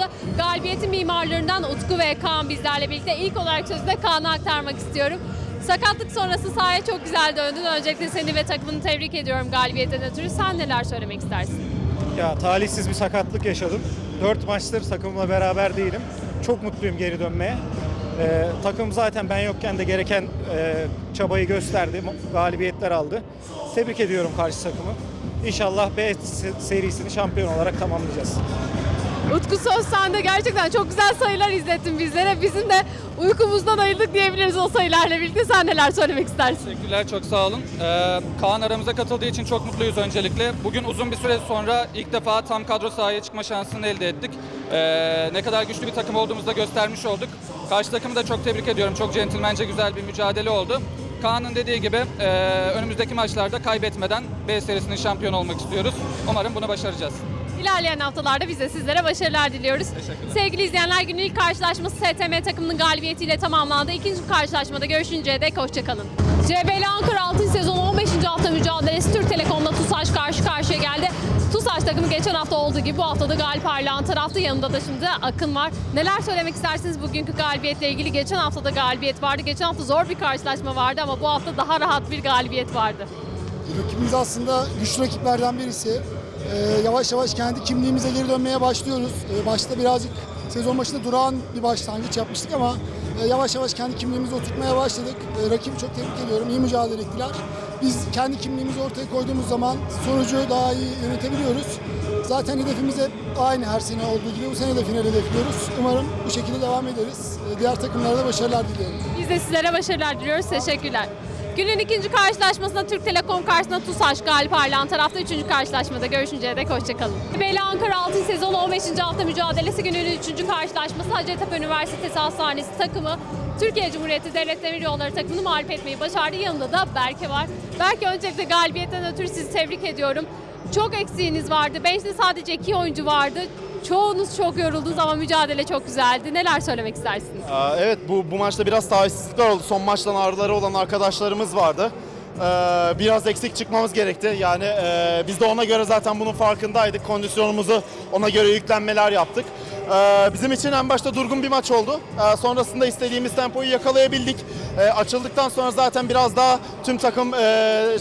Tarafta. Galibiyetin mimarlarından Utku ve Kaan bizlerle birlikte. İlk olarak sözü de Kaan'a aktarmak istiyorum. Sakatlık sonrası sahaya çok güzel döndün. Öncelikle seni ve takımını tebrik ediyorum galibiyetten ötürü. Sen neler söylemek istersin? Ya talihsiz bir sakatlık yaşadım. 4 maçtır takımla beraber değilim. Çok mutluyum geri dönmeye. Ee, takım zaten ben yokken de gereken e, çabayı gösterdi. Galibiyetler aldı. Tebrik ediyorum karşı takımı. İnşallah B se- serisini şampiyon olarak tamamlayacağız. Utku söz sende gerçekten çok güzel sayılar izlettin bizlere. Bizim de uykumuzdan ayırdık diyebiliriz o sayılarla birlikte. Sen neler söylemek istersin? Teşekkürler, çok sağ olun. Ee, Kaan aramıza katıldığı için çok mutluyuz öncelikle. Bugün uzun bir süre sonra ilk defa tam kadro sahaya çıkma şansını elde ettik. Ee, ne kadar güçlü bir takım olduğumuzu da göstermiş olduk. Karşı takımı da çok tebrik ediyorum. Çok centilmence güzel bir mücadele oldu. Kaan'ın dediği gibi e, önümüzdeki maçlarda kaybetmeden B serisinin şampiyon olmak istiyoruz. Umarım bunu başaracağız. İlerleyen haftalarda biz de sizlere başarılar diliyoruz. Teşekkürler. Sevgili izleyenler günün ilk karşılaşması STM takımının galibiyetiyle tamamlandı. İkinci karşılaşmada görüşünceye dek hoşçakalın. CBL Ankara 6. sezon 15. hafta mücadelesi Türk Telekom'la TUSAŞ karşı karşıya geldi. TUSAŞ takımı geçen hafta olduğu gibi bu hafta da galip ayrılan tarafta yanında da şimdi Akın var. Neler söylemek istersiniz bugünkü galibiyetle ilgili? Geçen hafta da galibiyet vardı. Geçen hafta zor bir karşılaşma vardı ama bu hafta daha rahat bir galibiyet vardı. Rakibimiz aslında güçlü rakiplerden birisi. Ee, yavaş yavaş kendi kimliğimize geri dönmeye başlıyoruz. Ee, başta birazcık sezon başında durağan bir başlangıç yapmıştık ama e, yavaş yavaş kendi kimliğimizi oturtmaya başladık. Ee, rakibi çok tebrik ediyorum. İyi mücadele ettiler. Biz kendi kimliğimizi ortaya koyduğumuz zaman sonucu daha iyi yönetebiliyoruz. Zaten hedefimiz hep aynı her sene olduğu gibi bu sene de final hedefliyoruz. Umarım bu şekilde devam ederiz. Diğer takımlara da başarılar diliyorum. Biz de sizlere başarılar diliyoruz. Teşekkürler. Günün ikinci karşılaşmasında Türk Telekom karşısında TUSAŞ galip ayrılan tarafta. Üçüncü karşılaşmada görüşünceye dek hoşçakalın. Beyli Ankara Altın sezonu 15. hafta mücadelesi günün üçüncü karşılaşması Hacettepe Üniversitesi Hastanesi takımı Türkiye Cumhuriyeti Devlet Demiryolları takımını mağlup etmeyi başardı. Yanında da Berke var. Berke öncelikle galibiyetten ötürü sizi tebrik ediyorum. Çok eksiğiniz vardı. Bench'te sadece iki oyuncu vardı. Çoğunuz çok yoruldunuz ama mücadele çok güzeldi. Neler söylemek istersiniz? Aa, Evet bu, bu maçta biraz talihsizlikler oldu. Son maçtan ağrıları olan arkadaşlarımız vardı. Ee, biraz eksik çıkmamız gerekti. Yani e, biz de ona göre zaten bunun farkındaydık. Kondisyonumuzu ona göre yüklenmeler yaptık. Ee, bizim için en başta durgun bir maç oldu. Ee, sonrasında istediğimiz tempoyu yakalayabildik. Ee, açıldıktan sonra zaten biraz daha tüm takım e,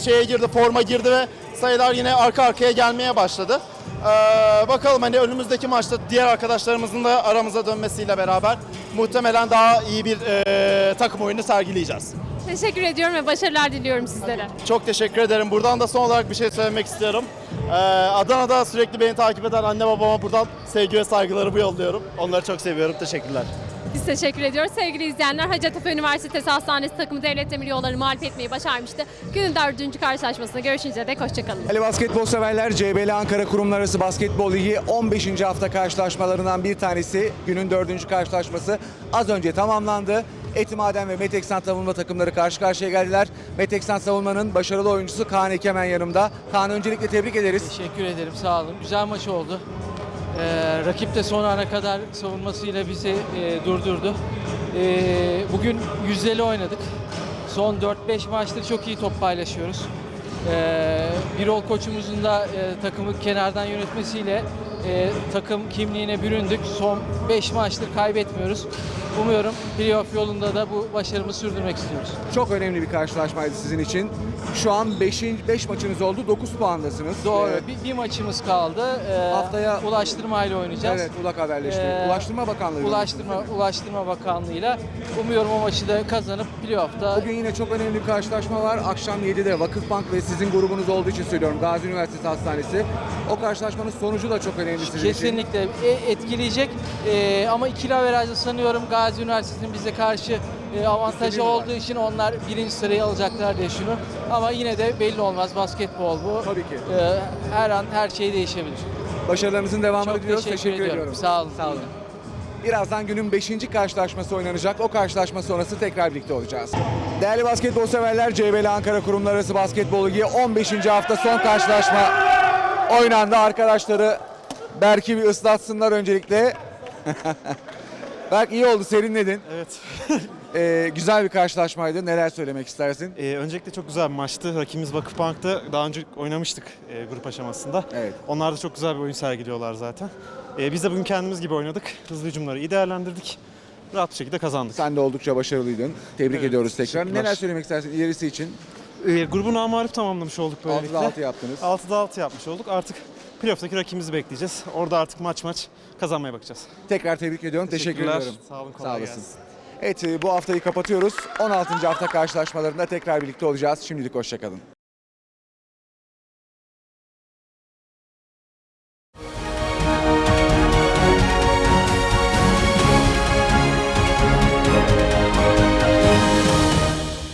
şeye girdi, forma girdi ve sayılar yine arka arkaya gelmeye başladı. Ee, bakalım hani önümüzdeki maçta diğer arkadaşlarımızın da aramıza dönmesiyle beraber muhtemelen daha iyi bir e, takım oyunu sergileyeceğiz. Teşekkür ediyorum ve başarılar diliyorum sizlere. Çok teşekkür ederim. Buradan da son olarak bir şey söylemek istiyorum. Ee, Adana'da sürekli beni takip eden anne babama buradan sevgi ve saygılarımı yolluyorum. Onları çok seviyorum. Teşekkürler. Biz teşekkür ediyoruz. Sevgili izleyenler Hacettepe Üniversitesi Hastanesi takımı Devlet Demir Yolları mağlup etmeyi başarmıştı. Günün dördüncü karşılaşmasında görüşünceye dek hoşçakalın. Değerli basketbol severler CBL Ankara Kurumlar Arası Basketbol Ligi 15. hafta karşılaşmalarından bir tanesi. Günün dördüncü karşılaşması az önce tamamlandı. Etimaden ve Meteksan savunma takımları karşı karşıya geldiler. Meteksan savunmanın başarılı oyuncusu Kaan Ekemen yanımda. Kaan öncelikle tebrik ederiz. Teşekkür ederim, sağ olun. Güzel maç oldu. Ee, rakip de son ana kadar savunmasıyla bizi e, durdurdu. Ee, bugün yüzdeli oynadık. Son 4-5 maçtır çok iyi top paylaşıyoruz. Ee, Birol koçumuzun da e, takımı kenardan yönetmesiyle e, takım kimliğine büründük. Son 5 maçtır kaybetmiyoruz. Umuyorum playoff yolunda da bu başarımızı sürdürmek istiyoruz. Çok önemli bir karşılaşmaydı sizin için. Şu an 5 5 maçınız oldu. 9 puandasınız. Doğru. Ee, Bir, bir maçımız kaldı. Ee, Haftaya- ulaştırmayla oynayacağız. Evet, ULAK haberleşti. Ee, Ulaştırma Bakanlığı. Ulaştırma Ulaştırma Bakanlığı'yla umuyorum o maçı da kazanıp playoff'ta Bugün yine çok önemli bir karşılaşma var. Akşam 7'de Vakıfbank ve sizin grubunuz olduğu için söylüyorum. Gazi Üniversitesi Hastanesi. O karşılaşmanın sonucu da çok önemli için. kesinlikle e- etkileyecek. Ee, ama ikili averajda sanıyorum Gazi Üniversitesi'nin bize karşı e, avantajı olduğu için onlar birinci sırayı alacaklar diye düşünüyorum. Ama yine de belli olmaz basketbol bu. Tabii ki. Ee, her an her şey değişebilir. Başarılarınızın devamını Çok diliyoruz. teşekkür, ediyorum. ediyorum. Sağ olun. Sağ olun. Birazdan günün 5. karşılaşması oynanacak. O karşılaşma sonrası tekrar birlikte olacağız. Değerli basketbol severler, CBL Ankara Kurumlar Arası Basketbol Ligi 15. hafta son karşılaşma oynandı. Arkadaşları Berk'i bir ıslatsınlar öncelikle. Berk iyi oldu, serinledin. Evet. Ee, güzel bir karşılaşmaydı. Neler söylemek istersin? Ee, öncelikle çok güzel bir maçtı. Rakibimiz Vakıfbank'ta daha önce oynamıştık e, grup aşamasında. Evet. Onlar da çok güzel bir oyun sergiliyorlar zaten. Ee, biz de bugün kendimiz gibi oynadık. Hızlı hücumları iyi değerlendirdik. Rahat bir şekilde kazandık. Sen de oldukça başarılıydın. Tebrik Evet, ediyoruz tekrar. Neler söylemek istersin ilerisi için? Ee, grubu namarif tamamlamış olduk böylelikle. 6'da 6 yaptınız. 6'da 6 yapmış olduk. Artık playoff'taki rakibimizi bekleyeceğiz. Orada artık maç maç kazanmaya bakacağız. Tekrar tebrik ediyorum. Teşekkür ediyorum. Sağ olun, Sağ olasın. gelsin. Evet e, bu haftayı kapatıyoruz. 16. hafta karşılaşmalarında tekrar birlikte olacağız. Şimdilik hoşçakalın.